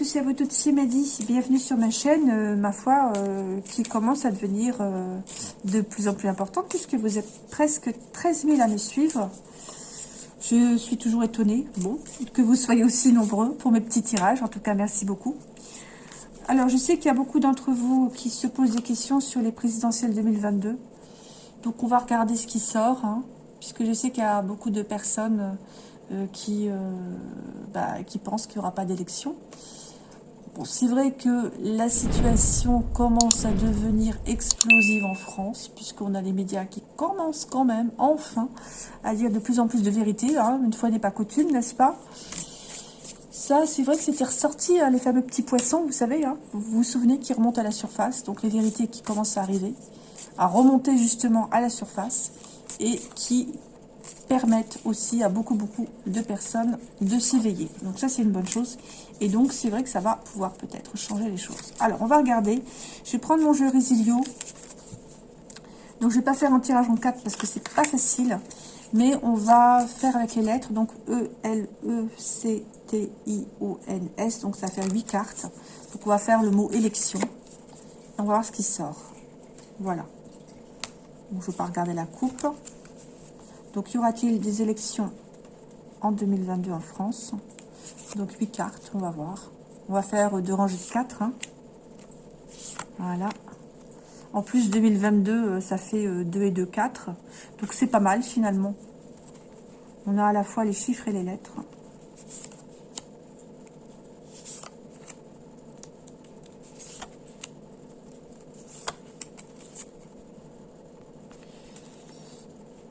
Bonjour à vous tous et à vous toutes, c'est Maddy. Bienvenue sur ma chaîne, euh, ma foi, euh, qui commence à devenir euh, de plus en plus importante puisque vous êtes presque 13 000 à me suivre. Je suis toujours étonnée, bon, que vous soyez aussi nombreux pour mes petits tirages. En tout cas, merci beaucoup. Alors, je sais qu'il y a beaucoup d'entre vous qui se posent des questions sur les présidentielles 2022. Donc, on va regarder ce qui sort, hein, puisque je sais qu'il y a beaucoup de personnes qui, bah, qui pensent qu'il n'y aura pas d'élection. C'est vrai que la situation commence à devenir explosive en France, puisqu'on a les médias qui commencent quand même, enfin, à dire de plus en plus de vérité. Hein, une fois n'est pas coutume, n'est-ce pas? Ça, c'est vrai que c'était ressorti, hein, les fameux petits poissons, vous savez, hein, vous vous souvenez, qui remontent à la surface, donc les vérités qui commencent à arriver, à remonter justement à la surface, et qui permettent aussi à beaucoup, beaucoup de personnes de s'éveiller. Donc ça, c'est une bonne chose. Et donc, c'est vrai que ça va pouvoir peut-être changer les choses. Alors, on va regarder. Je vais prendre mon jeu Resilio. Donc, je vais pas faire un tirage en 4 parce que c'est pas facile. Mais on va faire avec les lettres. Donc, E, L, E, C, T, I, O, N, S. Donc, ça fait 8 cartes. Donc, on va faire le mot élection. On va voir ce qui sort. Voilà. Donc, je ne vais pas regarder la coupe. Donc, y aura-t-il des élections en 2022 en France? Donc, 8 cartes, on va voir. On va faire deux rangées de 4. Hein. Voilà. En plus, 2022, euh, ça fait 2 euh, et 2, 4. Donc, c'est pas mal, finalement. On a à la fois les chiffres et les lettres.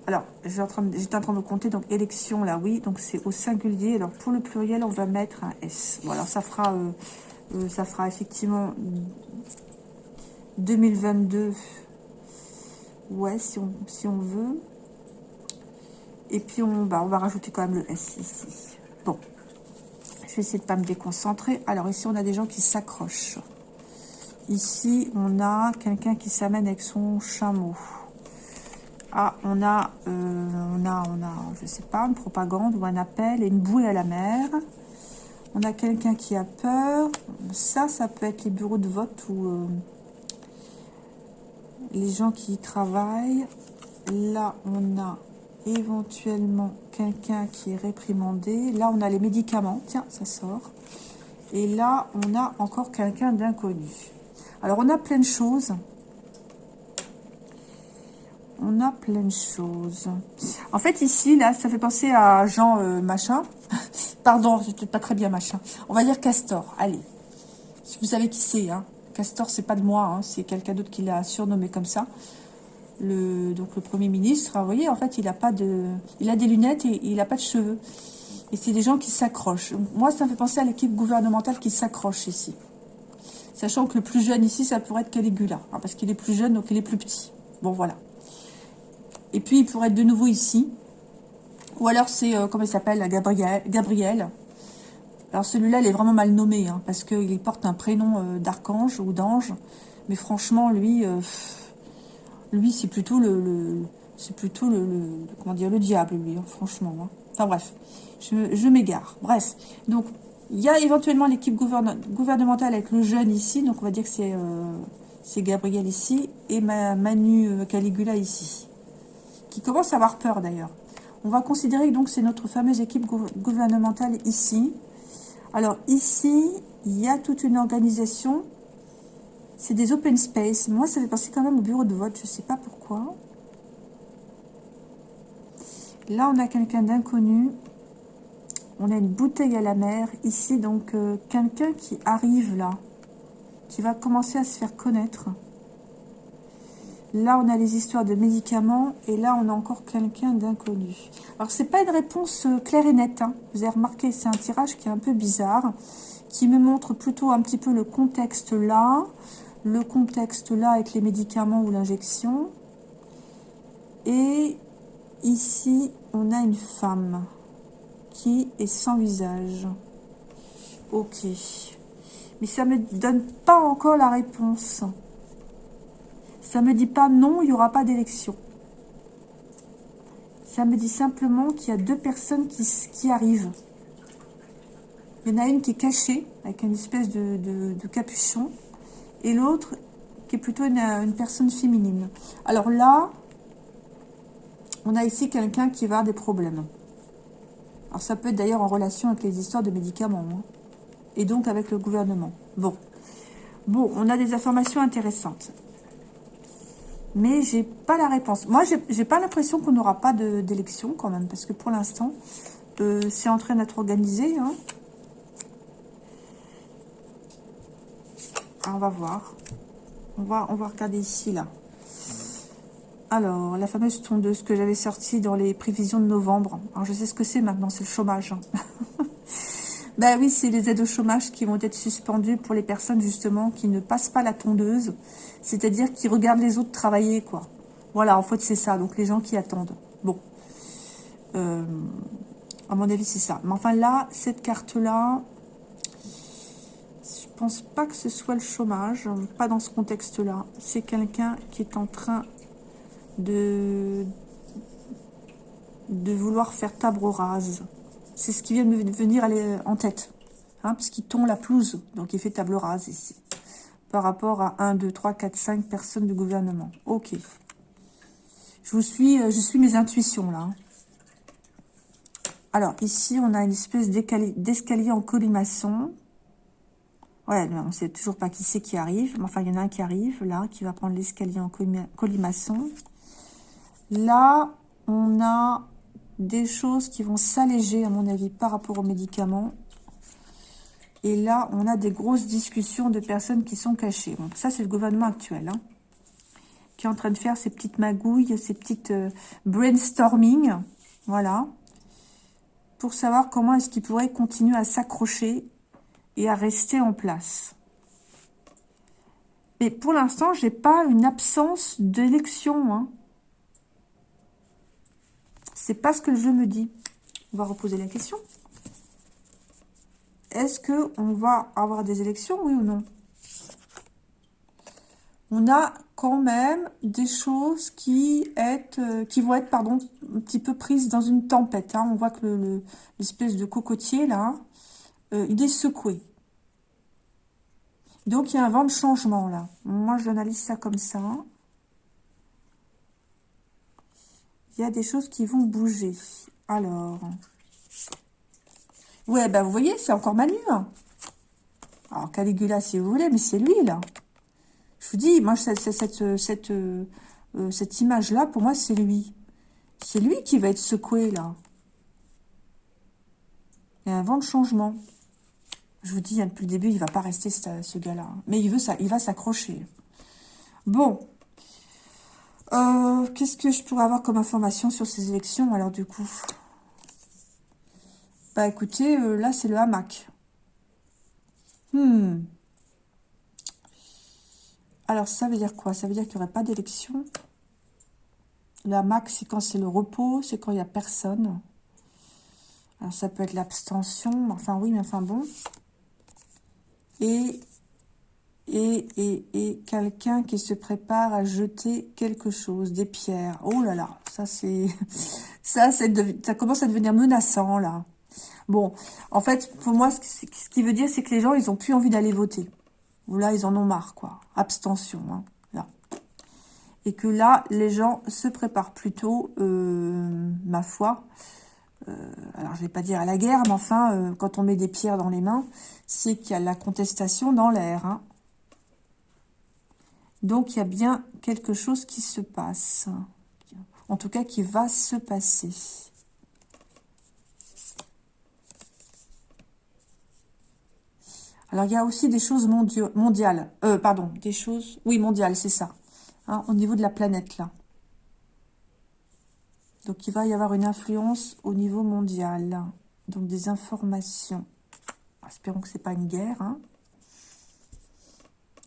Alors, j'étais en, train de, compter, donc élection, là, oui, donc c'est au singulier. Alors, pour le pluriel, on va mettre un S. Bon, alors, ça fera, euh, euh, ça fera effectivement 2022, ouais, si on, veut. Et puis, on, bah, on va rajouter quand même le S ici. Bon, je vais essayer de ne pas me déconcentrer. Alors, ici, on a des gens qui s'accrochent. Ici, on a quelqu'un qui s'amène avec son chameau. Ah, on a, euh, on a, on a, je sais pas, une propagande ou un appel et une bouée à la mer. On a quelqu'un qui a peur. Ça, ça peut être les bureaux de vote ou euh, les gens qui y travaillent. Là, on a éventuellement quelqu'un qui est réprimandé. Là, on a les médicaments. Tiens, ça sort. Et là, on a encore quelqu'un d'inconnu. Alors, on a plein de choses a plein de choses. En fait, ici, là, ça fait penser à Jean euh, Machin. Pardon, je pas très bien Machin. On va dire Castor, allez. Vous savez qui c'est, hein. Castor, c'est pas de moi, hein. c'est quelqu'un d'autre qui l'a surnommé comme ça. Le, donc le Premier ministre, vous voyez, en fait, il a pas de, il a des lunettes et il a pas de cheveux. Et c'est des gens qui s'accrochent. Moi, ça me fait penser à l'équipe gouvernementale qui s'accroche ici. Sachant que le plus jeune ici, ça pourrait être Caligula. Hein, parce qu'il est plus jeune, donc il est plus petit. Bon, voilà. Et puis, il pourrait être de nouveau ici. Ou alors, c'est, euh, comment il s'appelle, Gabriel. Gabriel. Alors, celui-là, il est vraiment mal nommé, hein, parce qu'il porte un prénom euh, d'archange ou d'ange. Mais franchement, lui, euh, lui, c'est plutôt le, c'est plutôt le, comment dire, le diable, lui, hein, franchement. Hein. Enfin, bref, je, m'égare. Bref, donc, il y a éventuellement l'équipe gouvernementale avec le jeune ici, donc on va dire que c'est Gabriel ici, et Manu Caligula ici qui commence à avoir peur d'ailleurs. On va considérer que c'est notre fameuse équipe gouvernementale ici. Alors ici, il y a toute une organisation. C'est des open space. Moi, ça fait penser quand même au bureau de vote. Je ne sais pas pourquoi. Là, on a quelqu'un d'inconnu. On a une bouteille à la mer. Ici, donc, euh, quelqu'un qui arrive là. Qui va commencer à se faire connaître. Là, on a les histoires de médicaments. Et là, on a encore quelqu'un d'inconnu. Alors, c'est pas une réponse euh, claire et nette. Hein. Vous avez remarqué, c'est un tirage qui est un peu bizarre. Qui me montre plutôt un petit peu le contexte là. Le contexte là avec les médicaments ou l'injection. Et ici, on a une femme qui est sans visage. Ok. Mais ça ne me donne pas encore la réponse. Ça me dit pas non, il n'y aura pas d'élection. Ça me dit simplement qu'il y a deux personnes qui, qui arrivent. Il y en a une qui est cachée, avec une espèce de, capuchon, et l'autre qui est plutôt une, personne féminine. Alors là, on a ici quelqu'un qui va avoir des problèmes. Alors ça peut être d'ailleurs en relation avec les histoires de médicaments, hein, et donc avec le gouvernement. Bon. Bon, on a des informations intéressantes. Mais j'ai pas la réponse. Moi, j'ai pas l'impression qu'on n'aura pas d'élection quand même, parce que pour l'instant, euh, c'est en train d'être organisé. Hein. Ah, on va voir. On va, on va regarder ici, là. Alors, la fameuse tondeuse que j'avais sortie dans les prévisions de novembre. Alors, je sais ce que c'est maintenant, c'est le chômage. Hein. ben oui, c'est les aides au chômage qui vont être suspendues pour les personnes, justement, qui ne passent pas la tondeuse. C'est-à-dire qui regardent les autres travailler, quoi. Voilà, en fait, c'est ça. Donc, les gens qui attendent. Bon. Euh, à mon avis, c'est ça. Mais enfin, là, cette carte-là, je pense pas que ce soit le chômage. Pas dans ce contexte-là. C'est quelqu'un qui est en train de, de vouloir faire table rase. C'est ce qui vient de me venir en tête. Hein, puisqu'il tombe la pelouse. Donc, il fait table rase ici. Par rapport à 1, 2, 3, 4, 5 personnes du gouvernement. Ok. Je vous suis, euh, je suis mes intuitions, là. Hein. Alors, ici, on a une espèce d'escalier en colimaçon. Ouais, on ne sait toujours pas qui c'est qui arrive. Mais enfin, il y en a un qui arrive, là, qui va prendre l'escalier en colimaçon. Là, on a des choses qui vont s'alléger, à mon avis, par rapport aux médicaments. Et là, on a des grosses discussions de personnes qui sont cachées. ça, c'est le gouvernement actuel, hein, qui est en train de faire ses petites magouilles, ses petites euh, brainstorming. Voilà pour savoir comment est-ce qu'il pourrait continuer à s'accrocher et à rester en place. Mais pour l'instant, j'ai pas une absence d'élection. Hein. C'est pas ce que je me dis. On va reposer la question. Est-ce qu'on va avoir des élections, oui ou non? On a quand même des choses qui, euh, qui vont être pardon, un petit peu prises dans une tempête. Hein. On voit que l'espèce de cocotier, là, euh, il est secoué. Donc, il y a un vent de changement, là. Moi, j'analyse ça comme ça. Il y a des choses qui vont bouger. Alors... Ouais, ben vous voyez, c'est encore Manu. Hein. Alors, Caligula, si vous voulez, mais c'est lui, là. Je vous dis, moi, cette, cette, cette, euh, cette image-là, pour moi, c'est lui. C'est lui qui va être secoué, là. Il y a un vent de changement. Je vous dis, hein, depuis le début, il va pas rester ce, gars-là. Mais il, veut ça, il va s'accrocher. Bon. Euh, qu'est-ce que je pourrais avoir comme information sur ces élections, alors, du coup? Bah, écoutez, là, c'est le hamac. Hmm. Alors, ça veut dire quoi? Ça veut dire qu'il n'y aurait pas d'élection? La max, c'est quand c'est le repos, c'est quand il n'y a personne. Alors, ça peut être l'abstention, enfin oui, mais enfin bon. Et, et, quelqu'un qui se prépare à jeter quelque chose, des pierres. Oh là là, ça c'est... Ça, commence à devenir menaçant, là. Bon, en fait, pour moi, ce qui veut dire, c'est que les gens, ils n'ont plus envie d'aller voter là, ils en ont marre, quoi. Abstention, hein, là. Et que là, les gens se préparent plutôt, euh, ma foi, euh, alors je vais pas dire à la guerre, mais enfin, euh, quand on met des pierres dans les mains, c'est qu'il y a la contestation dans l'air. Hein. Donc, il y a bien quelque chose qui se passe. En tout cas, qui va se passer. Alors, il y a aussi des choses mondiales. Euh, pardon, des choses... Oui, mondiales, c'est ça. Hein, au niveau de la planète, là. Donc, il va y avoir une influence au niveau mondial. Donc, des informations. Espérons que ce n'est pas une guerre. Hein.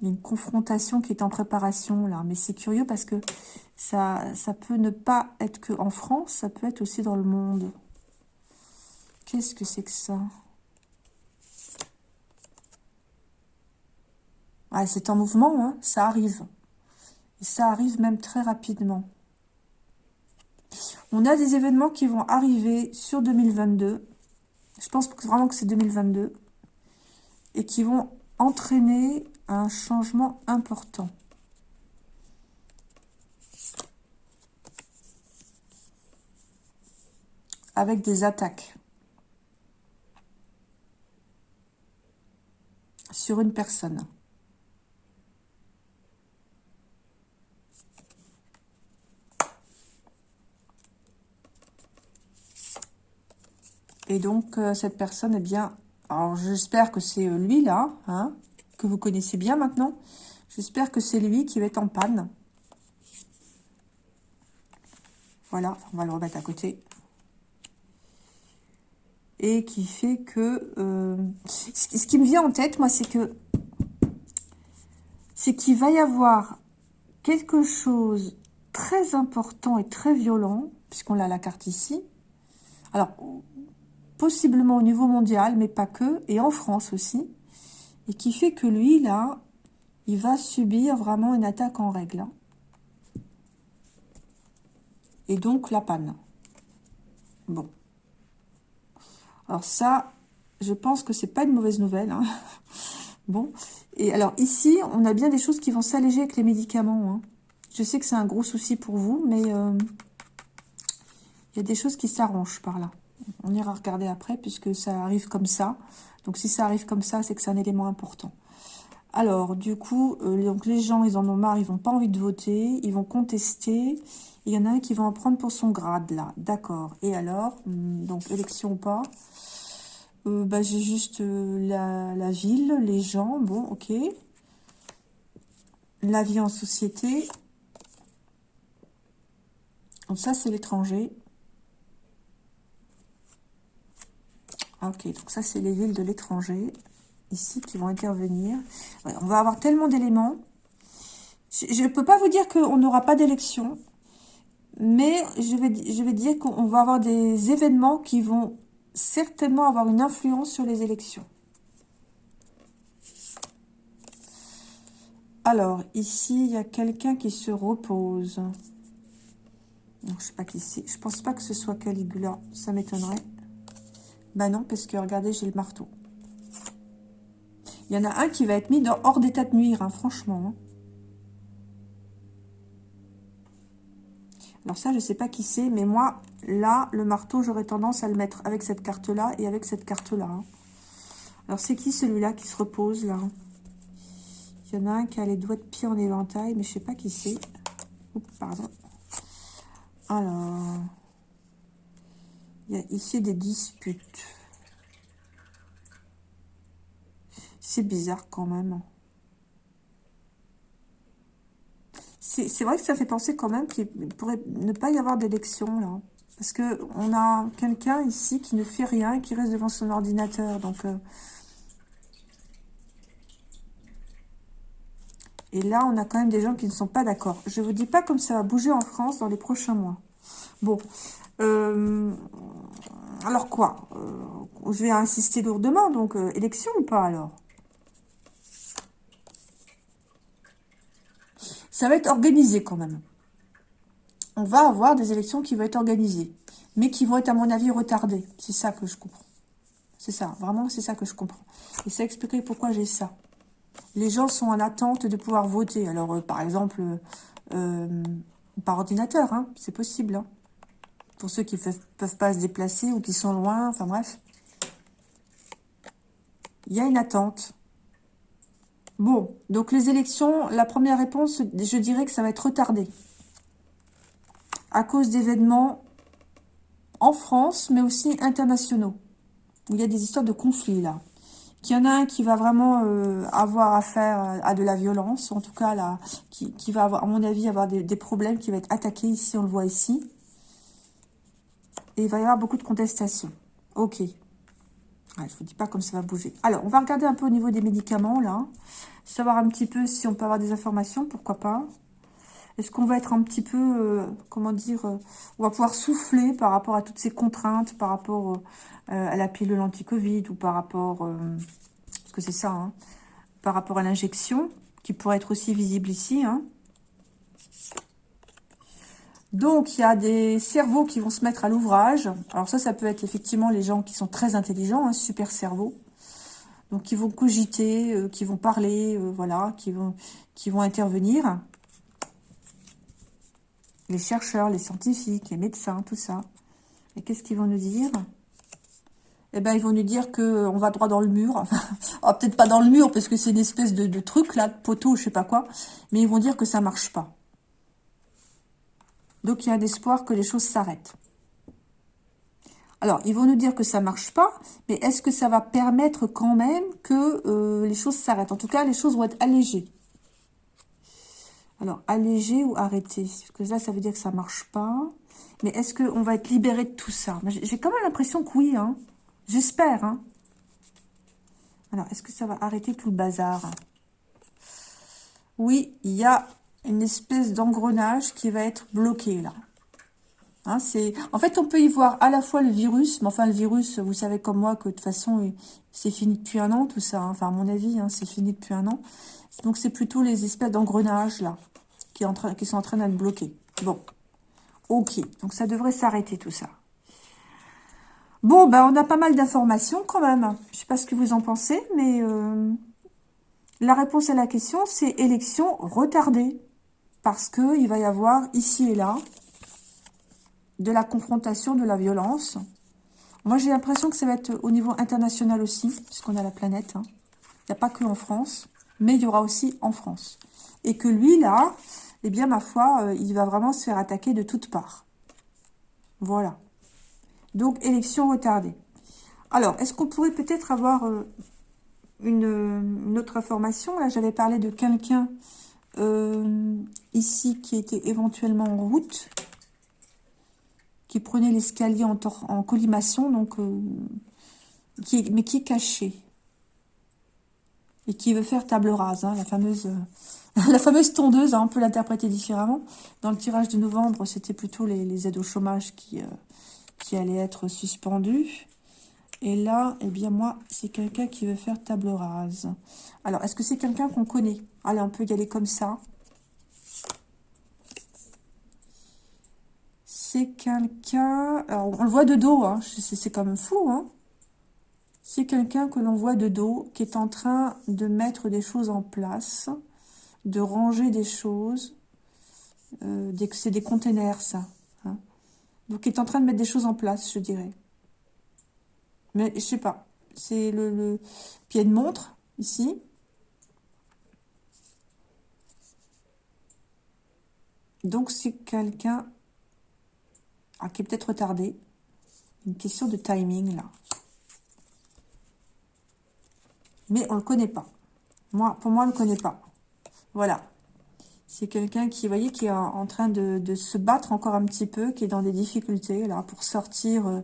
Une confrontation qui est en préparation, là. Mais c'est curieux parce que ça, ça peut ne pas être que en France, ça peut être aussi dans le monde. Qu'est-ce que c'est que ça? C'est en mouvement, hein, ça arrive. Et ça arrive même très rapidement. On a des événements qui vont arriver sur 2022. Je pense vraiment que c'est 2022. et qui vont entraîner un changement important. Avec des attaques. Sur une personne. Et donc, euh, cette personne, eh bien, alors j'espère que c'est euh, lui là, hein, que vous connaissez bien maintenant. J'espère que c'est lui qui va être en panne. Voilà, on va le remettre à côté. Et qui fait que... Euh, ce qui me vient en tête, moi, c'est que... C'est qu'il va y avoir quelque chose très important et très violent, puisqu'on a la carte ici. Alors, possiblement au niveau mondial, mais pas que, et en France aussi, et qui fait que lui, là, il va subir vraiment une attaque en règle. Hein. Et donc la panne. Bon. Alors ça, je pense que c'est pas une mauvaise nouvelle. Hein. Bon. Et alors ici, on a bien des choses qui vont s'alléger avec les médicaments. Hein. Je sais que c'est un gros souci pour vous, mais euh, il y a des choses qui s'arrangent par là. On ira regarder après puisque ça arrive comme ça. Donc si ça arrive comme ça, c'est que c'est un élément important. Alors, du coup, euh, donc les gens, ils en ont marre, ils n'ont pas envie de voter, ils vont contester. Il y en a un qui va en prendre pour son grade, là. D'accord. Et alors, hmm, donc, élection ou pas euh, bah, J'ai juste euh, la, la, ville, les gens, bon, ok. La vie en société. Donc ça, c'est l'étranger. Ok, donc ça, c'est les villes de l'étranger, ici, qui vont intervenir. on va avoir tellement d'éléments. Je ne peux pas vous dire qu'on n'aura pas d'élection, mais je vais, je vais dire qu'on va avoir des événements qui vont certainement avoir une influence sur les élections. Alors, ici, il y a quelqu'un qui se repose. Non, je sais pas qui c'est. Je pense pas que ce soit Caligula. Ça m'étonnerait. Bah non, parce que regardez, j'ai le marteau. Il y en a un qui va être mis dans, hors d'état de nuire, hein, franchement. Hein. Alors ça, je ne sais pas qui c'est, mais moi, là, le marteau, j'aurais tendance à le mettre avec cette carte-là et avec cette carte-là. Hein. Alors c'est qui celui-là qui se repose, là Il y en a un qui a les doigts de pied en éventail, mais je ne sais pas qui c'est. Pardon. Alors... Il y a ici des disputes. C'est bizarre quand même. C'est vrai que ça fait penser quand même qu'il pourrait ne pas y avoir d'élection là. Parce que on a quelqu'un ici qui ne fait rien et qui reste devant son ordinateur. Donc, euh, Et là, on a quand même des gens qui ne sont pas d'accord. Je ne vous dis pas comme ça va bouger en France dans les prochains mois. Bon, alors quoi euh, Je vais insister lourdement, donc euh, élection ou pas alors? Ça va être organisé quand même. On va avoir des élections qui vont être organisées, mais qui vont être à mon avis retardées. C'est ça que je comprends. C'est ça, vraiment c'est ça que je comprends. Et ça expliquerait pourquoi j'ai ça. Les gens sont en attente de pouvoir voter. Alors par exemple, par ordinateur, hein, c'est possible. Hein pour ceux qui ne peuvent, pas se déplacer ou qui sont loin, enfin bref. Il y a une attente. Bon, donc les élections, la première réponse, je dirais que ça va être retardé. À cause d'événements en France, mais aussi internationaux. Où il y a des histoires de conflits là. Qu'il y en a un qui va vraiment euh, avoir affaire à de la violence, en tout cas là, qui, va avoir, à mon avis, avoir des, des problèmes, qui va être attaqué ici, on le voit ici. Et il va y avoir beaucoup de contestations. Ok. je ne vous dis pas comme ça va bouger. Alors, on va regarder un peu au niveau des médicaments, là. Savoir un petit peu si on peut avoir des informations, pourquoi pas. Est-ce qu'on va être un petit peu, euh, comment dire, euh, on va pouvoir souffler par rapport à toutes ces contraintes, par rapport euh, à la pilule anti-Covid ou par rapport, parce que c'est ça, hein, par rapport à l'injection, qui pourrait être aussi visible ici, hein. Donc, il y a des cerveaux qui vont se mettre à l'ouvrage. Alors ça, ça peut être effectivement les gens qui sont très intelligents, un super cerveau. Donc, qui vont cogiter, euh, qui vont parler, euh, voilà, qui vont, intervenir. Les chercheurs, les scientifiques, les médecins, tout ça. Et qu'est-ce qu'ils vont nous dire? Eh ben, ils vont nous dire que on va droit dans le mur. Oh, peut-être pas dans le mur, parce que c'est une espèce de, truc, là, de poteau, je sais pas quoi. Mais ils vont dire que ça marche pas. Donc, il y a un espoir que les choses s'arrêtent. Alors, ils vont nous dire que ça marche pas, mais est-ce que ça va permettre quand même que euh, les choses s'arrêtent? En tout cas, les choses vont être allégées. Alors, allégées ou arrêtées? Parce que là, ça veut dire que ça marche pas. Mais est-ce qu'on va être libéré de tout ça? J'ai quand même l'impression que oui, hein. J'espère, hein. Alors, est-ce que ça va arrêter tout le bazar? Oui, il y a une espèce d'engrenage qui va être bloqué, là. Hein, en fait, on peut y voir à la fois le virus, mais enfin, le virus, vous savez comme moi que de toute façon, c'est fini depuis un an, tout ça. Hein. Enfin, à mon avis, hein, c'est fini depuis un an. Donc, c'est plutôt les espèces d'engrenages, là, qui, sont en train d'être bloqués. Bon, ok. Donc, ça devrait s'arrêter, tout ça. Bon, ben, on a pas mal d'informations quand même. Je sais pas ce que vous en pensez, mais euh, la réponse à la question, c'est élection retardée. Parce qu'il va y avoir ici et là de la confrontation, de la violence. Moi, j'ai l'impression que ça va être au niveau international aussi, puisqu'on a la planète. Hein. Il n'y a pas que en France, mais il y aura aussi en France. Et que lui, là, eh bien, ma foi, euh, il va vraiment se faire attaquer de toutes parts. Voilà. Donc, élection retardée. Alors, est-ce qu'on pourrait peut-être avoir euh, une, autre information? Là, j'avais parlé de quelqu'un ici qui était éventuellement en route qui prenait l'escalier en, collimation, euh, mais qui est caché. Et qui veut faire table rase, hein, la fameuse... la fameuse tondeuse, hein, on peut l'interpréter différemment. Dans le tirage de novembre, c'était plutôt les, aides au chômage qui, euh, qui allaient être suspendues. Et là, eh bien moi, c'est quelqu'un qui veut faire table rase. Alors, est-ce que c'est quelqu'un qu'on connaît? Allez, on peut y aller comme ça. c'est quelqu'un... On le voit de dos, hein, c'est quand même fou. Hein. C'est quelqu'un que l'on voit de dos, qui est en train de mettre des choses en place, de ranger des choses. Euh, c'est des containers, ça. Hein. Donc, qui est en train de mettre des choses en place, je dirais. Mais je sais pas. C'est le, le pied de montre, ici. Donc, c'est quelqu'un qui est peut-être retardé. Une question de timing, là. Mais on ne le connaît pas. Moi, pour moi, on ne le connaît pas. Voilà. C'est quelqu'un qui, vous voyez, qui est en train de, se battre encore un petit peu, qui est dans des difficultés, là, pour sortir euh,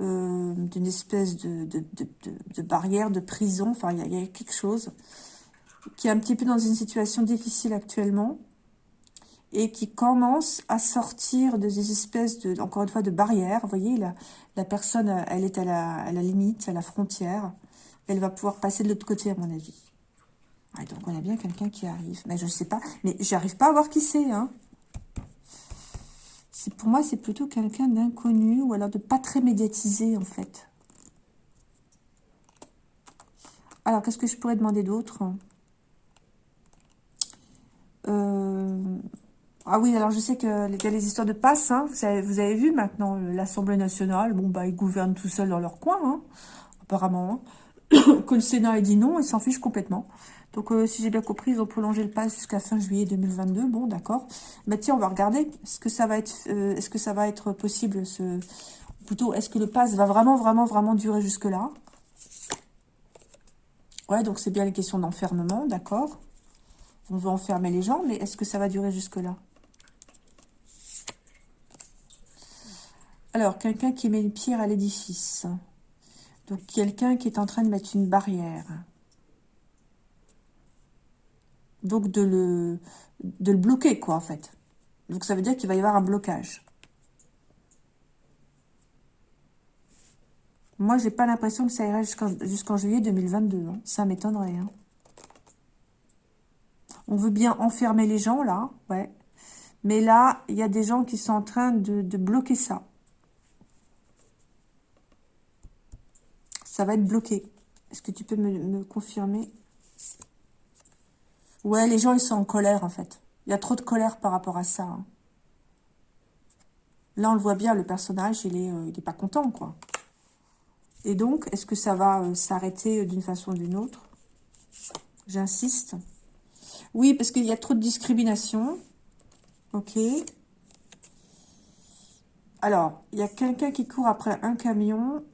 euh, d'une espèce de, barrière, de prison. Enfin, il y, a quelque chose qui est un petit peu dans une situation difficile actuellement et qui commence à sortir de des espèces de, encore une fois, de barrières. Vous voyez, la, personne, elle est à la, limite, à la frontière. Elle va pouvoir passer de l'autre côté, à mon avis. donc, on a bien quelqu'un qui arrive. Mais je ne sais pas. Mais j'arrive pas à voir qui c'est. Hein. Pour moi, c'est plutôt quelqu'un d'inconnu ou alors de pas très médiatisé, en fait. Alors, qu'est-ce que je pourrais demander d'autre euh, ah oui, alors je sais qu'il y a les histoires de passe, hein. vous, avez, vu maintenant, euh, l'Assemblée nationale, bon bah ils gouvernent tout seuls dans leur coin, hein, apparemment. Hein. que le Sénat ait dit non, ils s'en fichent complètement. Donc euh, si j'ai bien compris, ils ont prolongé le pass jusqu'à fin juillet 2022, bon d'accord. Mais tiens, on va regarder, est-ce que ça va être euh, que possible, ce plutôt, est-ce que le pass va vraiment, vraiment, vraiment durer jusque-là? Ouais, donc c'est bien les questions d'enfermement, d'accord. On veut enfermer les gens, mais est-ce que ça va durer jusque-là? Alors, quelqu'un qui met une pierre à l'édifice. Donc, quelqu'un qui est en train de mettre une barrière. Donc, de le, de le bloquer, quoi, en fait. Donc, ça veut dire qu'il va y avoir un blocage. Moi, j'ai pas l'impression que ça irait jusqu'en juillet 2022. Hein. Ça m'étonnerait. Hein. On veut bien enfermer les gens, là. Ouais. Mais là, il y a des gens qui sont en train de bloquer ça. Ça va être bloqué. Est-ce que tu peux me, confirmer? Ouais, les gens, ils sont en colère, en fait. Il y a trop de colère par rapport à ça. Hein. Là, on le voit bien, le personnage, il est, euh, pas content, quoi. Et donc, est-ce que ça va euh, s'arrêter d'une façon ou d'une autre? J'insiste. Oui, parce qu'il y a trop de discrimination. Ok. Alors, il y a quelqu'un qui court après un camion.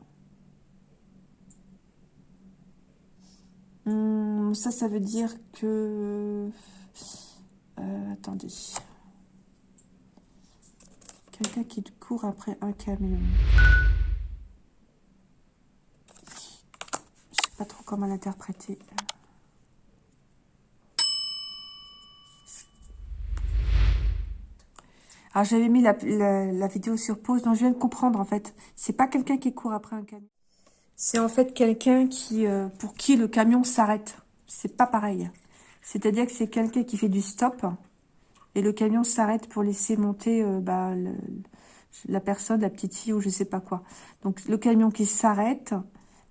Hmm, ça, ça veut dire que... Euh, attendez. Quelqu'un qui court après un camion. Je sais pas trop comment l'interpréter. Alors, j'avais mis la, vidéo sur pause, donc je viens de comprendre, en fait. C'est pas quelqu'un qui court après un camion. C'est en fait quelqu'un qui, euh, pour qui le camion s'arrête. C'est pas pareil. C'est-à-dire que c'est quelqu'un qui fait du stop et le camion s'arrête pour laisser monter euh, bah, la personne, la petite fille ou je sais pas quoi. Donc, le camion qui s'arrête,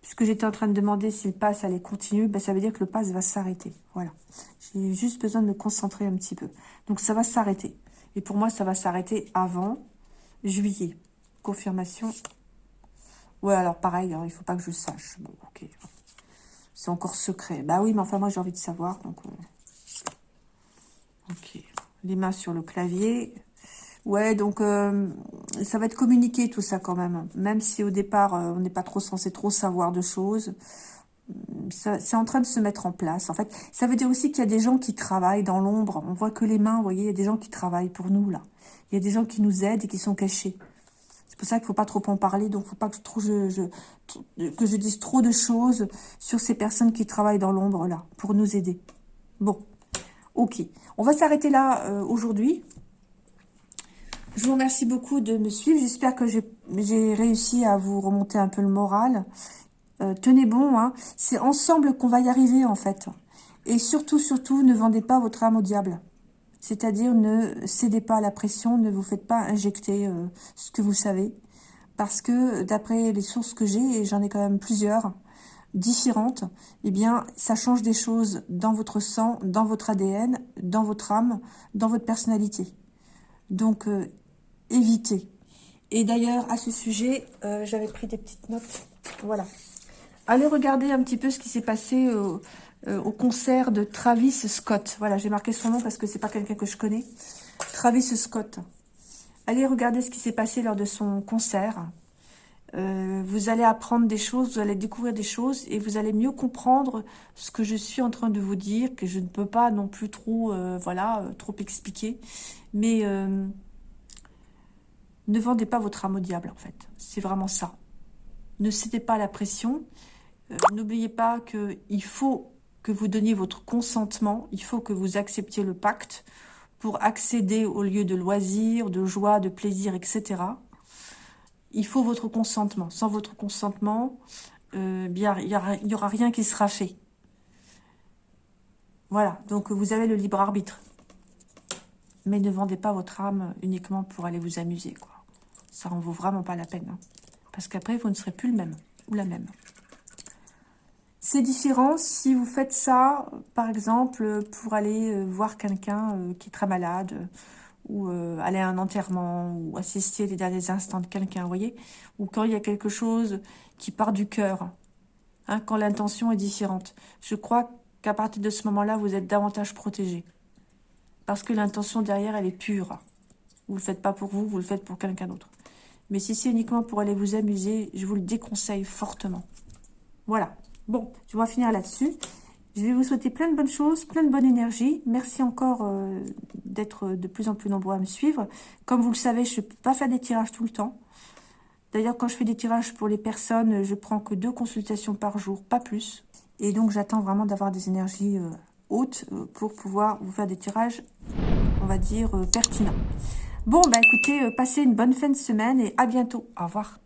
puisque j'étais en train de demander si le pass allait continuer, bah, ça veut dire que le pass va s'arrêter. Voilà. J'ai juste besoin de me concentrer un petit peu. Donc, ça va s'arrêter. Et pour moi, ça va s'arrêter avant juillet. Confirmation. Ouais, alors pareil, hein, il ne faut pas que je sache. Bon, ok. C'est encore secret. Bah oui, mais enfin, moi, j'ai envie de savoir. Donc, euh, Ok. Les mains sur le clavier. Ouais, donc, euh, ça va être communiqué, tout ça, quand même. Même si, au départ, euh, on n'est pas trop censé trop savoir de choses c'est en train de se mettre en place. En fait, ça veut dire aussi qu'il y a des gens qui travaillent dans l'ombre. On voit que les mains, vous voyez, il y a des gens qui travaillent pour nous, là. Il y a des gens qui nous aident et qui sont cachés. C'est pour ça qu'il ne faut pas trop en parler, donc il ne faut pas que, je, que je dise trop de choses sur ces personnes qui travaillent dans l'ombre, là, pour nous aider. Bon, ok. On va s'arrêter là euh, aujourd'hui. Je vous remercie beaucoup de me suivre. J'espère que j'ai réussi à vous remonter un peu le moral euh, tenez bon, hein. c'est ensemble qu'on va y arriver en fait. Et surtout, surtout, ne vendez pas votre âme au diable. C'est-à-dire, ne cédez pas à la pression, ne vous faites pas injecter euh, ce que vous savez. Parce que, d'après les sources que j'ai, et j'en ai quand même plusieurs, différentes, eh bien, ça change des choses dans votre sang, dans votre ADN, dans votre âme, dans votre personnalité. Donc, euh, évitez. Et d'ailleurs, à ce sujet, j'avais pris des petites notes. Voilà. Allez regarder un petit peu ce qui s'est passé euh, euh, au concert de Travis Scott. Voilà, j'ai marqué son nom parce que c'est pas quelqu'un que je connais. Travis Scott. Allez regarder ce qui s'est passé lors de son concert. Euh, vous allez apprendre des choses, vous allez découvrir des choses et vous allez mieux comprendre ce que je suis en train de vous dire, que je ne peux pas non plus trop, voilà, trop expliquer. Mais ne vendez pas votre âme au diable, en fait. C'est vraiment ça. Ne cédez pas la pression. Euh, n'oubliez pas qu'il faut que vous donniez votre consentement, il faut que vous acceptiez le pacte pour accéder au lieu de loisirs, de joie, de plaisir, etc. Il faut votre consentement. Sans votre consentement, euh, il n'y aura rien qui sera fait. Voilà, donc vous avez le libre arbitre. Mais ne vendez pas votre âme uniquement pour aller vous amuser. Ça en vaut vraiment pas la peine. Hein. Parce qu'après, vous ne serez plus le même ou la même. C'est différent si vous faites ça, par exemple, pour aller euh, voir quelqu'un euh, qui est très malade, ou euh, aller à un enterrement, ou assister les derniers instants de quelqu'un, vous voyez Ou quand il y a quelque chose qui part du cœur, hein, quand l'intention est différente. Je crois qu'à partir de ce moment-là, vous êtes davantage protégé. Parce que l'intention derrière, elle est pure. Vous ne le faites pas pour vous, vous le faites pour quelqu'un d'autre. Mais si c'est uniquement pour aller vous amuser, je vous le déconseille fortement. Voilà. Bon, je vais finir là-dessus. Je vais vous souhaiter plein de bonnes choses, plein de bonne énergie. Merci encore euh, d'être de plus en plus nombreux à me suivre. Comme vous le savez, je ne peux pas faire des tirages tout le temps. D'ailleurs, quand je fais des tirages pour les personnes, je prends que deux consultations par jour, pas plus. Et donc, j'attends vraiment d'avoir des énergies euh, hautes euh, pour pouvoir vous faire des tirages, on va dire, pertinents. Bon, bah écoutez, passez une bonne fin de semaine et à bientôt. Au revoir.